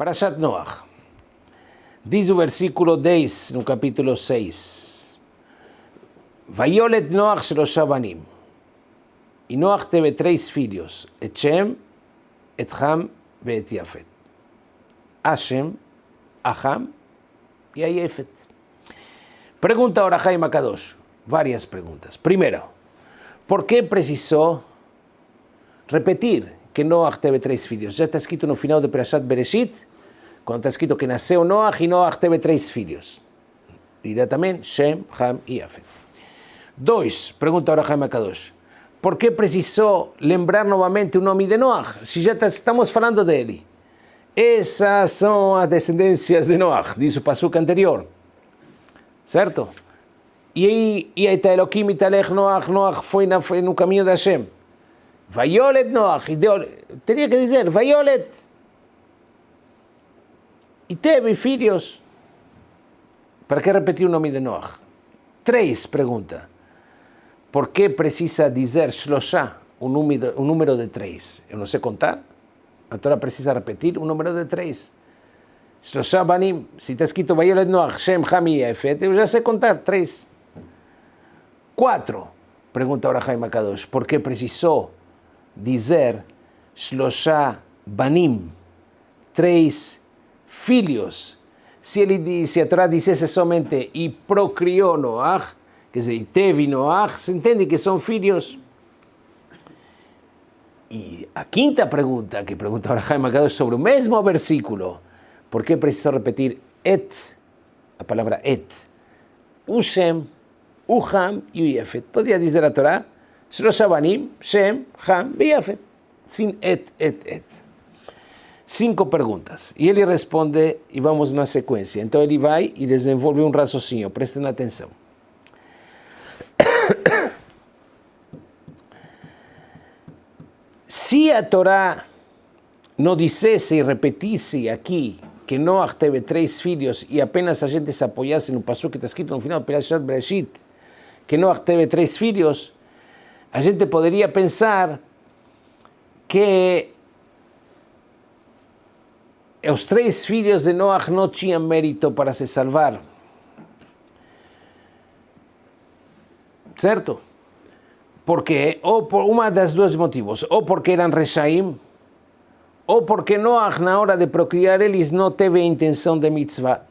Parashat Noach. Diz o versículo 10 no capítulo 6. Vaiolet Noach Shlosha Banim. E Noach teve três filhos, et Shem, et Ham e et Yafet. Hashem, Aham e a Yefet. Pergunta ahora Jaime Akadosh. Várias perguntas. Primeiro, por que precisou repetir que Noach teve três filhos? Já está escrito no final de Perashat Bereshit, quando está escrito que nasceu Noach e Noach teve três filhos. Dirá também Shem, Ham e Yafet. Dois, pergunta ahora Jaime Akadosh. Por que precisou lembrar novamente o nome de Noach? Se já estamos falando dele. Essas são as descendências de Noach, diz o passuca anterior. Certo? E aí, e aí está Elohim e Talech Noach, Noach foi, na, foi no caminho de Hashem. Vaiolet Noach, teria que dizer, Vaiolet. E teve filhos. Para que repetir o nome de Noach? Três, pergunta. Por que precisa dizer Shloshá, o número, número de três? Eu não sei contar. A Torá precisa repetir o número de três. Shloshá Banim, se está escrito Vaiolet Noach, Shem, Ham e Efet, eu já sei contar três. Quatro, pergunta ahora Jaime Akadosh, por que precisou dizer Shloshá Banim, três filhos? Se ele diz, se a Torá dissesse somente e procriou Noach, quer dizer, e teve Noach, se entende que são filhos. E a quinta pergunta, que pergunta ahora Jaime Akadosh sobre o mesmo versículo, por que precisou repetir et, a palavra et? O Shem, o Ham e o Yefet. Podia Shem, Ham e Yefet. Sin et, et, et. Cinco perguntas. E ele responde, e vamos na sequência. Então ele vai e desenvolve um raciocínio. Prestem atenção. Se a Torá não dissesse e repetisse aqui que Noach teve três filhos e apenas a gente se apoiasse no passo que está escrito no final Perashat Bereshit, que Noach teve três filhos, a gente poderia pensar que os três filhos de Noach não tinham mérito para se salvar. Certo? Porque, ou por uma das dois motivos, ou porque eram Reshaim, ou porque Noach, na hora de procriar eles, não teve intenção de mitzvah.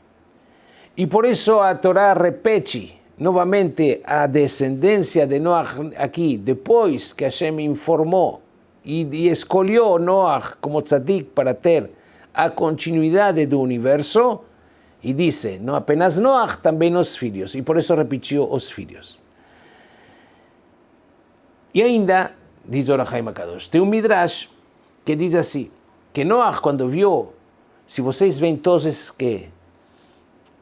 E por isso a Torá repete novamente a descendência de Noach aqui, depois que Hashem informou e, e escolheu Noach como tzadik para ter a continuidade do universo, e disse, não apenas Noach, também os filhos, e por isso repetiu os filhos. E ainda, diz Orahaim Akadosh, tem um Midrash que diz assim, que Noach, quando viu, se vocês veem todos esses que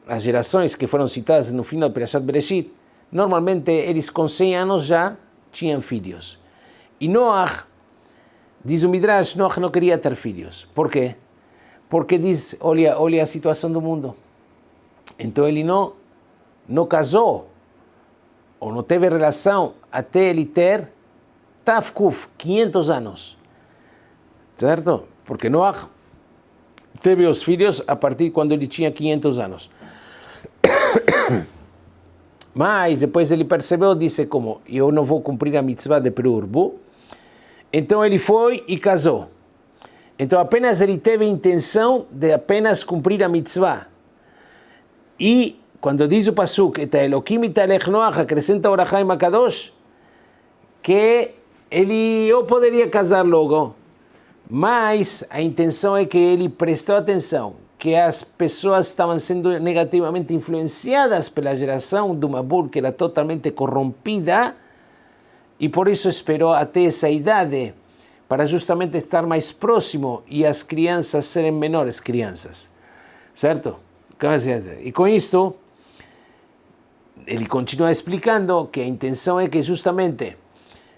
as gerações que foram citadas no final do Perashat Bereshit, normalmente eles com 100 anos já tinham filhos. E Noach, diz o Midrash, Noach não queria ter filhos. Por quê? Porque diz, olha, olha a situação do mundo. Então ele não, não casou, ou não teve relação até ele ter Tafkuf, 500 anos. Certo? Porque Noach teve os filhos a partir quando ele tinha 500 anos. Mas depois ele percebeu, disse como, eu não vou cumprir a mitzvah de Perurbu. Então ele foi e casou. Então apenas ele teve a intenção de apenas cumprir a mitzvah. E quando diz o Pasuk, eta Elohim italech Noach, acrescenta Orachaim Akadosh, que ele ou poderia casar logo, mas a intenção é que ele prestou atenção que as pessoas estavam sendo negativamente influenciadas pela geração do Mabur, que era totalmente corrompida, e por isso esperou até essa idade, para justamente estar mais próximo e as crianças serem menores crianças. Certo? E com isto, ele continua explicando que a intenção é que justamente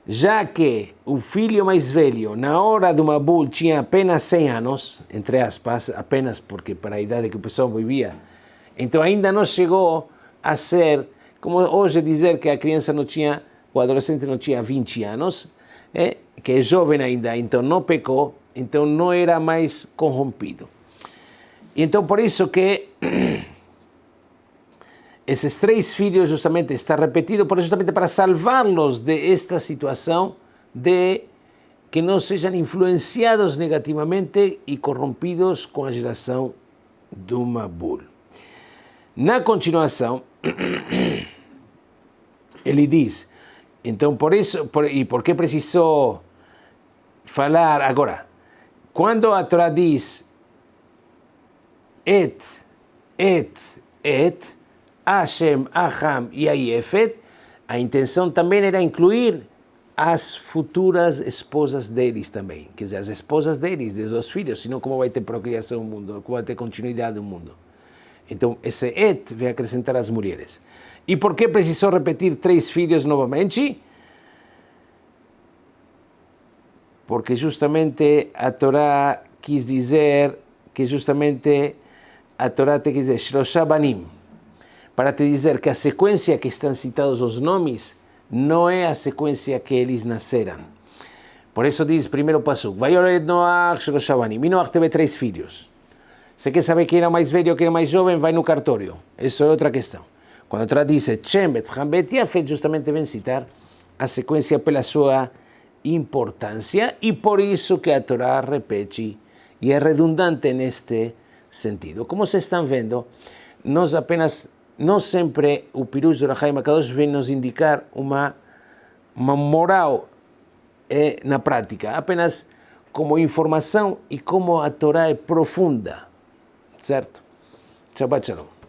já que o filho mais velho, na hora do Mabul, tinha apenas 100 anos, entre aspas, apenas porque para a idade que o pessoal vivia, então ainda não chegou a ser, como hoje dizer que a criança não tinha, o adolescente não tinha 20 anos, é, que é jovem ainda, então não pecou, então não era mais corrompido. Então por isso que esses três filhos justamente está repetido, justamente para salvá-los de esta situação de que não sejam influenciados negativamente e corrompidos com a geração do Mabul. Na continuação, ele diz, então por isso, por, e por que precisou falar agora? Quando a Torá et, et, et, Hashem, Aham e Ayefet, a intenção também era incluir as futuras esposas deles também, quer dizer, as esposas deles, dos seus filhos, senão como vai ter procriação no mundo, como vai ter continuidade no mundo. Então, esse et vai acrescentar as mulheres. E por que precisou repetir três filhos novamente? Porque justamente a Torá quis dizer que justamente a Torá te quis dizer Shroshabanim, para te dizer que a sequência que estão citados os nomes não é a sequência que eles nasceram. Por isso diz primeiro passo, Vayored Noach Shroshabanim. E Noach teve três filhos. Você quer saber quem era mais velho quem era mais jovem, vai no cartório. Isso é outra questão. Quando Torá diz Shem Bet Hambet Yafet, justamente vem citar a sequência pela sua importância e por isso que a Torá repete e é redundante neste sentido. Como vocês estão vendo, nós apenas, não sempre o Pirush do Rahai Makadosh vem nos indicar uma, uma moral é, na prática, apenas como informação e como a Torá é profunda certo? Shabbat Shalom.